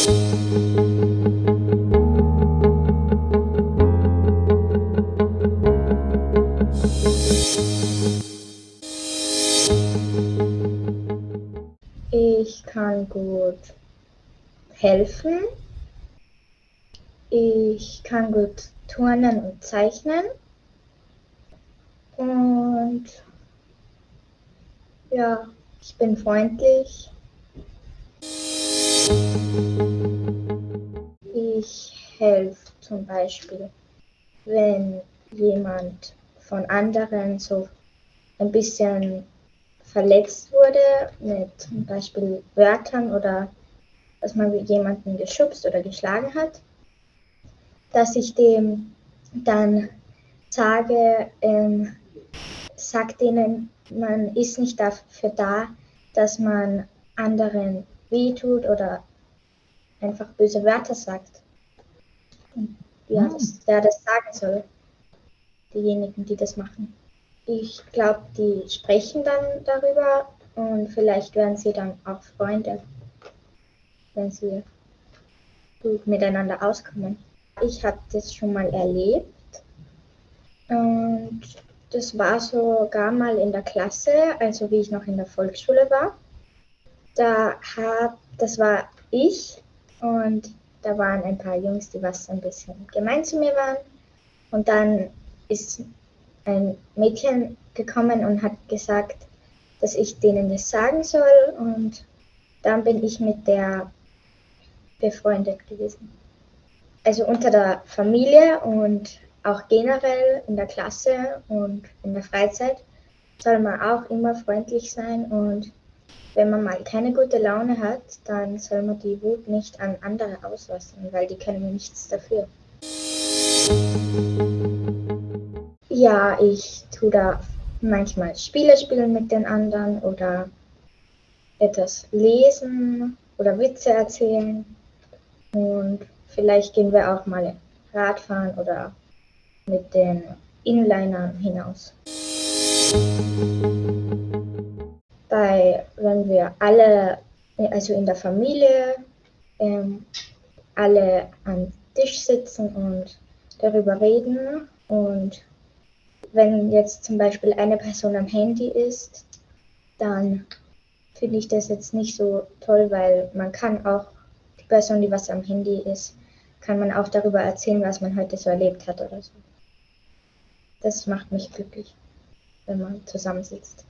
Ich kann gut helfen. Ich kann gut turnen und zeichnen. Und ja, ich bin freundlich. Ich helfe zum Beispiel, wenn jemand von anderen so ein bisschen verletzt wurde, mit zum Beispiel Wörtern oder dass man jemanden geschubst oder geschlagen hat, dass ich dem dann sage, ähm, sag denen, man ist nicht dafür da, dass man anderen wehtut oder einfach böse Wörter sagt. Ja, hm. das, wer das sagen soll, diejenigen, die das machen. Ich glaube, die sprechen dann darüber und vielleicht werden sie dann auch Freunde, wenn sie gut miteinander auskommen. Ich habe das schon mal erlebt und das war sogar mal in der Klasse, also wie ich noch in der Volksschule war. Da hab, das war ich und da waren ein paar Jungs, die was ein bisschen gemein zu mir waren. Und dann ist ein Mädchen gekommen und hat gesagt, dass ich denen das sagen soll. Und dann bin ich mit der befreundet gewesen. Also unter der Familie und auch generell in der Klasse und in der Freizeit soll man auch immer freundlich sein und wenn man mal keine gute Laune hat, dann soll man die Wut nicht an andere auslassen, weil die können nichts dafür. Ja, ich tue da manchmal Spiele spielen mit den anderen oder etwas lesen oder Witze erzählen. Und vielleicht gehen wir auch mal Radfahren oder mit den Inlinern hinaus. Bei, wenn wir alle, also in der Familie, ähm, alle am Tisch sitzen und darüber reden und wenn jetzt zum Beispiel eine Person am Handy ist, dann finde ich das jetzt nicht so toll, weil man kann auch die Person, die was am Handy ist, kann man auch darüber erzählen, was man heute so erlebt hat oder so. Das macht mich glücklich, wenn man zusammensitzt.